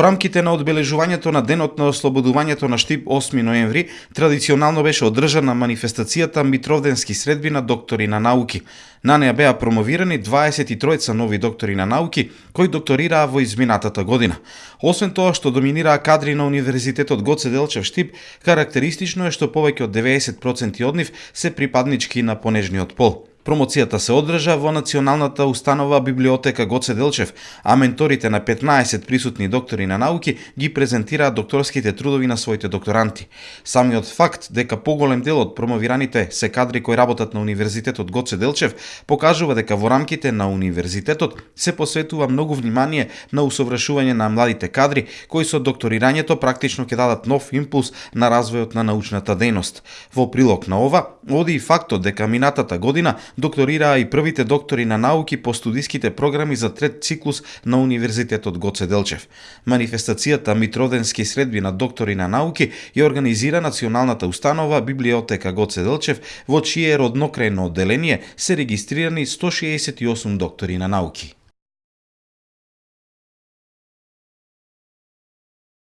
Во рамките на одбележувањето на денот на ослободувањето на Штип 8 ноември, традиционално беше одржана манифестацијата Митровденски средби на доктори на науки. На неа беа промовирани 23 нови доктори на науки кои докторираа во изминатата година. Освен тоа што доминираа кадри на Универзитетот Гоце Делчев Штип, карактеристично е што повеќе од 90% од нив се припаднички на понежниот пол. Промоцијата се одржа во Националната установа библиотека Гоце Делчев, а менторите на 15 присутни доктори на науки ги презентираат докторските трудови на своите докторанти. Самиот факт дека поголем дел од промовираните се кадри кои работат на Универзитетот Гоце Делчев покажува дека во рамките на универзитетот се посветува многу внимание на усовршување на младите кадри кои со докторирањето практично ќе дадат нов импулс на развојот на научната дејност. Во прилог на ова, оди и фактот дека минатата година докторираа и првите доктори на науки по студиските програми за трет циклус на Универзитетот Гоце Делчев. Манифестацијата Митроденски средби на доктори на науки ја организира Националната установа Библиотека Гоце Делчев, во чие роднокрајно одделение се регистрирани 168 доктори на науки.